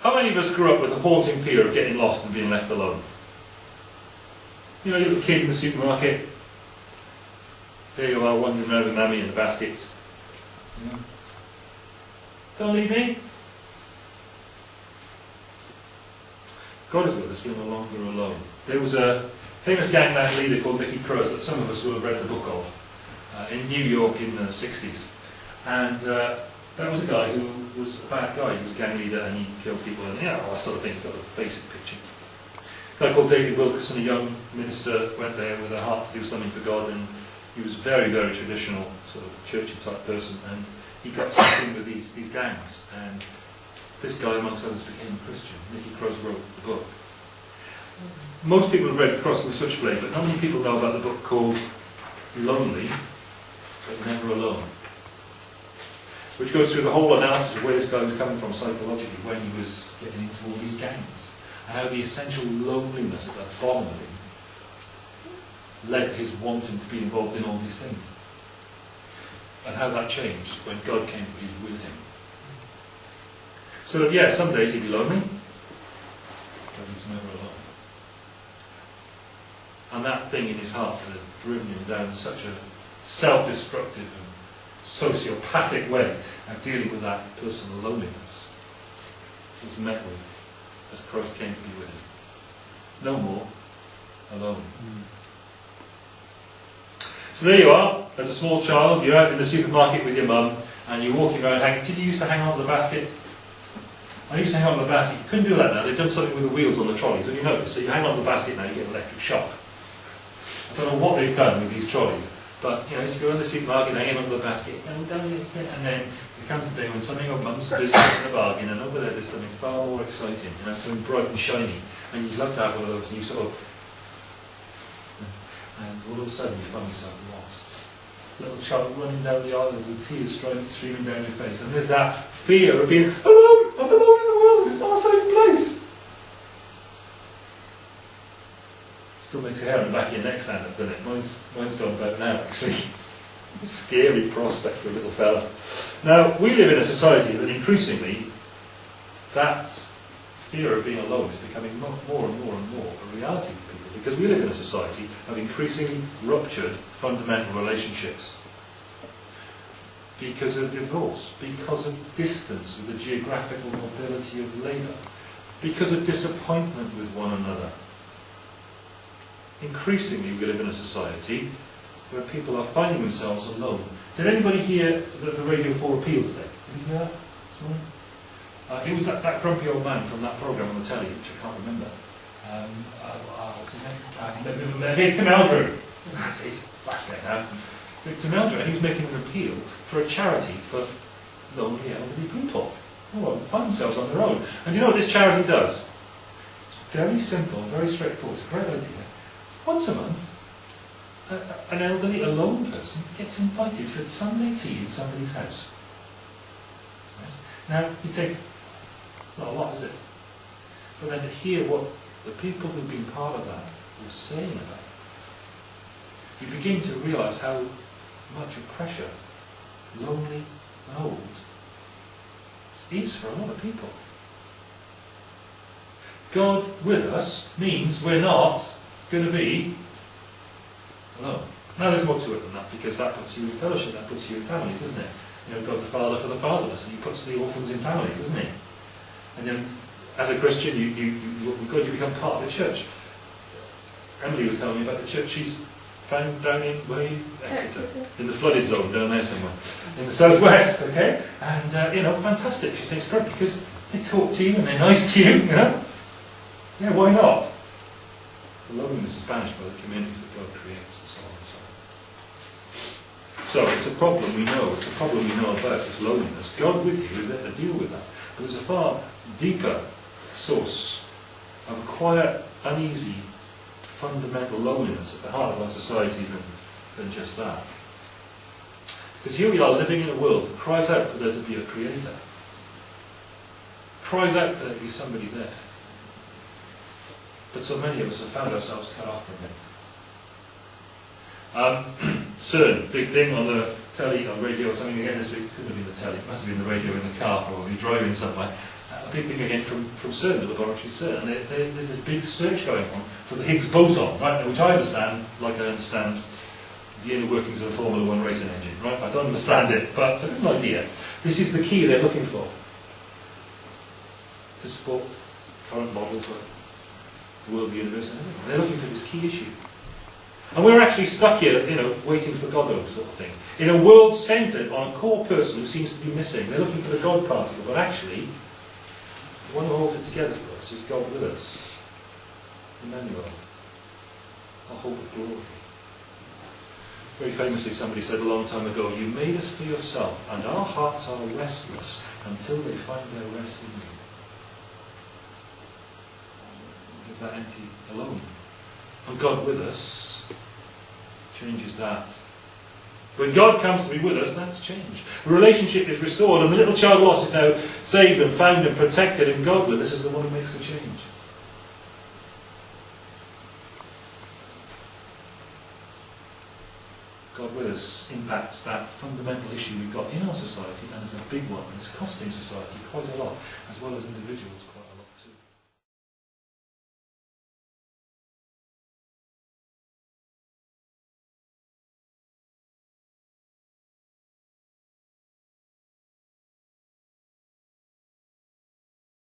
How many of us grew up with the haunting fear of getting lost and being left alone? You know, you're a kid in the supermarket. There you are, wandering over Mammy in the baskets. You know, Don't leave me. God is with us, we're no longer alone. There was a famous gangland leader called Nicky Cruz that some of us will have read the book of uh, in New York in the 60s. And uh, that was a guy who was a bad guy. He was a gang leader and he killed people and yeah, that sort of. You've got a basic picture. A guy called David Wilkerson, a young minister, went there with a heart to do something for God and he was very, very traditional, sort of churchy type person and he got something with these, these gangs and this guy, amongst others, became a Christian. Nicky Cruz wrote the book. Most people have read Cross and the Switchblade, but not many people know about the book called Lonely, but Never Alone which goes through the whole analysis of where this guy was coming from psychologically when he was getting into all these gangs, and how the essential loneliness at the bottom of him led to his wanting to be involved in all these things, and how that changed when God came to be with him. So that, yeah, some days he'd be lonely, but he was never alone. And that thing in his heart that had driven him down such a self-destructive and sociopathic way of dealing with that personal loneliness was met with as Christ came to be with him. No more alone. Mm. So there you are, as a small child, you're out in the supermarket with your mum and you're walking around hanging. Did you used to hang on to the basket? I used to hang on to the basket. You couldn't do that now. They've done something with the wheels on the trolleys. Have you noticed? So you hang on to the basket now, you get an electric shock. I don't know what they've done with these trolleys. But, you know, I used to go in the supermarket hanging on the basket, and then there comes a day when something of mum's business in a bargain, and over there there's something far more exciting, you know, something bright and shiny, and you'd love to have one of those, and you sort of, and all of a sudden you find yourself lost. Little child running down the aisles with tears streaming, down your face, and there's that fear of being alone, I'm alone in the world, it's not a safe place. Still makes your hair on the back of your neck stand up, doesn't it? Mine's, mine's gone back now, actually. Scary prospect for a little fella. Now, we live in a society that increasingly, that fear of being alone is becoming more, more and more and more a reality for people because we live in a society of increasingly ruptured fundamental relationships because of divorce, because of distance with the geographical mobility of labour, because of disappointment with one another, increasingly we live in a society where people are finding themselves alone. Did anybody hear the, the Radio 4 appeal today? Did you hear that Uh, it was that, that grumpy old man from that programme on the telly, which I can't remember. Um, uh, uh, what's his name? Uh, Victor Meldrew. That's it. Back there now. Victor Meldrew, and he was making an appeal for a charity for lonely elderly people who oh, find themselves on their own. And you know what this charity does? It's very simple, very straightforward. It's a great idea. Once a month, a, an elderly alone person gets invited for Sunday tea in somebody's house. Right? Now, you think, it's not a lot, is it? But then to hear what the people who've been part of that were saying about it, you begin to realise how much of pressure lonely and old is for a lot of people. God with us means we're not going to be alone. Now there's more to it than that because that puts you in fellowship, that puts you in families, doesn't it? You know, God's a father for the fatherless and he puts the orphans in families, doesn't he? And then as a Christian, you, you, you with God, you become part of the church. Emily was telling me about the church she's found down in where you, Exeter, in the flooded zone down there somewhere, in the southwest, okay? And, uh, you know, fantastic. She says it's great because they talk to you and they're nice to you, you know? Yeah, why not? The loneliness is banished by the communities that God creates and so on and so on. So it's a problem we know, it's a problem we know about, this loneliness. God with you is there to deal with that. But there's a far deeper source of a quiet, uneasy, fundamental loneliness at the heart of our society than, than just that. Because here we are living in a world that cries out for there to be a creator. Cries out for there to be somebody there. But so many of us have found ourselves cut off from it. Um, CERN, big thing on the telly, on radio or something again this week, couldn't have been the telly, it must have been the radio in the car probably, driving somewhere. Uh, a big thing again from, from CERN, the laboratory CERN. There, there, there's this big search going on for the Higgs boson, right? Which I understand, like I understand the inner workings of a Formula One racing engine, right? I don't understand it, but I've got an idea. This is the key they're looking for to support current model for the world, the universe, and everything. They're looking for this key issue. And we're actually stuck here, you know, waiting for Godot sort of thing. In a world centred on a core person who seems to be missing. They're looking for the God particle, but actually, the one who holds it together for us is God with us. Emmanuel. Our hope of glory. Very famously, somebody said a long time ago, You made us for yourself, and our hearts are restless until they find their rest in you. Is that empty alone? And God with us changes that. When God comes to be with us, that's changed. The relationship is restored, and the little child lost is now saved and found and protected, and God with us is the one who makes the change. God with us impacts that fundamental issue we've got in our society, and it's a big one, and it's costing society quite a lot, as well as individuals quite